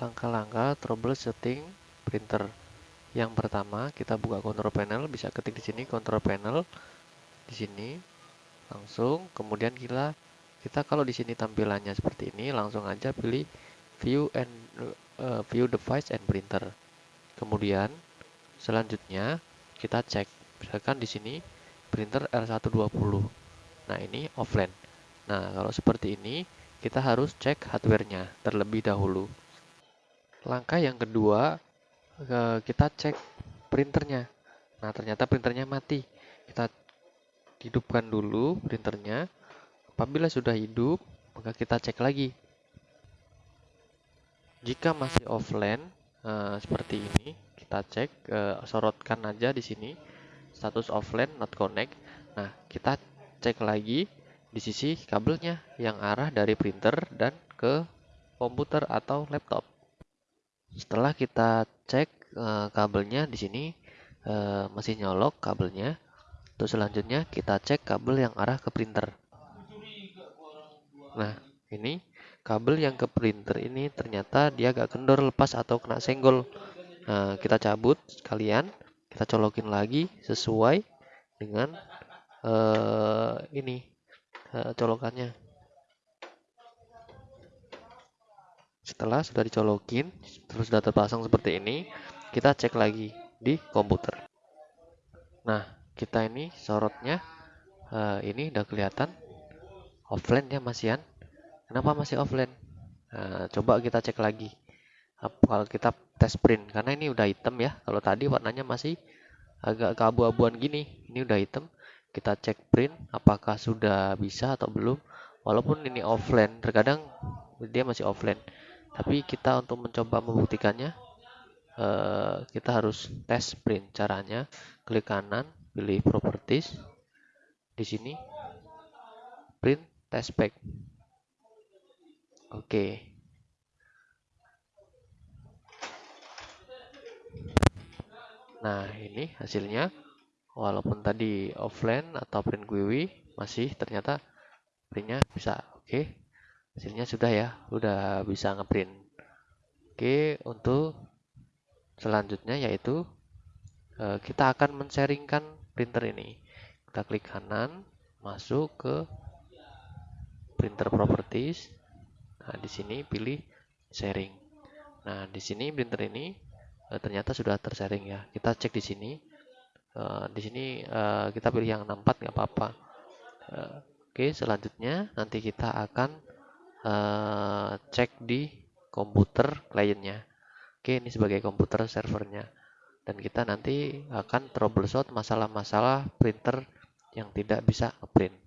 langkah-langkah troubleshooting printer. Yang pertama, kita buka control panel, bisa ketik di sini control panel di sini langsung, kemudian kita kita kalau di sini tampilannya seperti ini, langsung aja pilih view and uh, view device and printer. Kemudian selanjutnya kita cek misalkan di sini printer R120. Nah, ini offline. Nah, kalau seperti ini kita harus cek hardware-nya terlebih dahulu. Langkah yang kedua, kita cek printernya. Nah, ternyata printernya mati. Kita hidupkan dulu printernya. Apabila sudah hidup, maka kita cek lagi. Jika masih offline uh, seperti ini, kita cek uh, sorotkan aja di sini status offline not connect. Nah, kita cek lagi di sisi kabelnya yang arah dari printer dan ke komputer atau laptop. Setelah kita cek uh, kabelnya di sini uh, masih nyolok kabelnya. Terus selanjutnya kita cek kabel yang arah ke printer. Nah, ini kabel yang ke printer ini ternyata dia agak kendor lepas atau kena senggol. Nah, kita cabut sekalian, kita colokin lagi sesuai dengan uh, ini uh, colokannya. Setelah sudah dicolokin, terus sudah terpasang seperti ini, kita cek lagi di komputer. Nah, kita ini sorotnya uh, ini udah kelihatan offline ya masihan. Kenapa masih offline? Nah, coba kita cek lagi. Kalau kita tes print, karena ini udah hitam ya. Kalau tadi warnanya masih agak keabu-abuan gini, ini udah hitam. Kita cek print, apakah sudah bisa atau belum. Walaupun ini offline, terkadang dia masih offline tapi kita untuk mencoba membuktikannya uh, kita harus tes print caranya. Klik kanan pilih properties. Di sini print test pack oke. Nah ini hasilnya. Walaupun tadi offline atau print GUI masih ternyata printnya bisa. Oke. okay hasilnya sudah ya sudah bisa ngeprint. Oke untuk selanjutnya yaitu eh, kita akan men-sharingkan printer ini. Kita klik kanan masuk ke printer properties. Nah di sini pilih sharing. Nah di sini printer ini eh, ternyata sudah tersharing ya. Kita cek di sini. Eh, di sini kita pilih yang 64 nggak apa-apa. Oke selanjutnya nanti kita akan uh, cek di komputer kliennya. Oke, ini sebagai komputer servernya. Dan kita nanti akan troubleshoot masalah-masalah printer yang tidak bisa print.